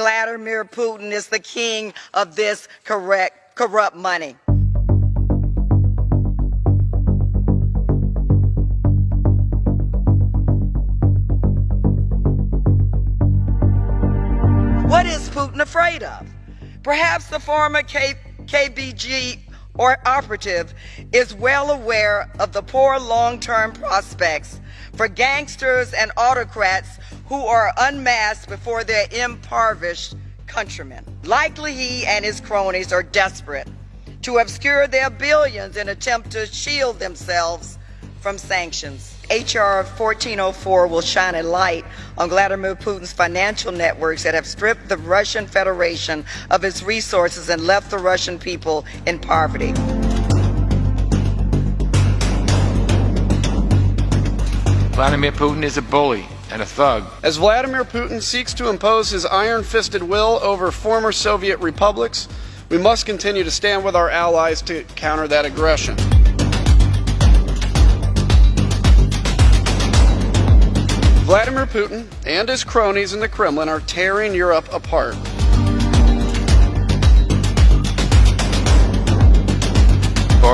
Vladimir Putin is the king of this correct, corrupt money. What is Putin afraid of? Perhaps the former K- KBG or operative is well aware of the poor long term prospects for gangsters and autocrats who are unmasked before their impoverished countrymen. Likely he and his cronies are desperate to obscure their billions in attempt to shield themselves from sanctions. HR 1404 will shine a light on Vladimir Putin's financial networks that have stripped the Russian Federation of its resources and left the Russian people in poverty. Vladimir Putin is a bully and a thug. As Vladimir Putin seeks to impose his iron fisted will over former Soviet republics, we must continue to stand with our allies to counter that aggression. Vladimir Putin and his cronies in the Kremlin are tearing Europe apart.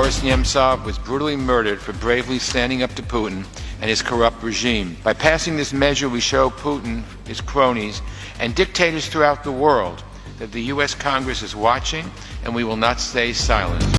Boris Nemtsov was brutally murdered for bravely standing up to Putin and his corrupt regime. By passing this measure, we show Putin, his cronies, and dictators throughout the world that the U.S. Congress is watching and we will not stay silent.